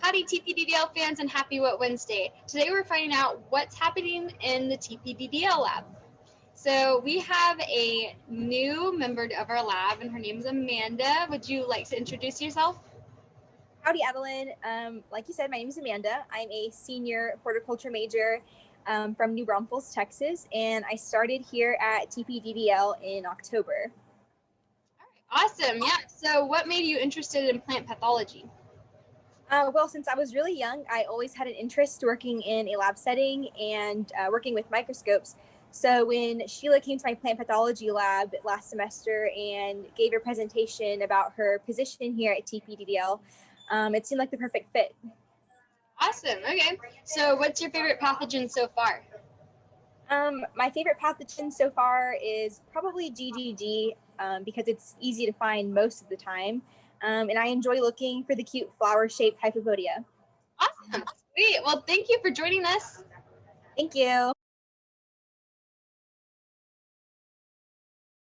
Howdy TPDDL fans and happy What Wednesday. Today we're finding out what's happening in the TPDDL lab. So we have a new member of our lab and her name is Amanda. Would you like to introduce yourself? Howdy, Evelyn. Um, like you said, my name is Amanda. I'm a senior horticulture major um, from New Braunfels, Texas, and I started here at TPDDL in October. All right, Awesome. Yeah. So what made you interested in plant pathology? Uh, well, since I was really young, I always had an interest working in a lab setting and uh, working with microscopes. So when Sheila came to my plant pathology lab last semester and gave her presentation about her position here at TPDDL, um, it seemed like the perfect fit. Awesome. Okay. So what's your favorite pathogen so far? Um, my favorite pathogen so far is probably GGG um, because it's easy to find most of the time. Um, and I enjoy looking for the cute flower-shaped hyphopodia. Awesome. Sweet. Well, thank you for joining us. Thank you.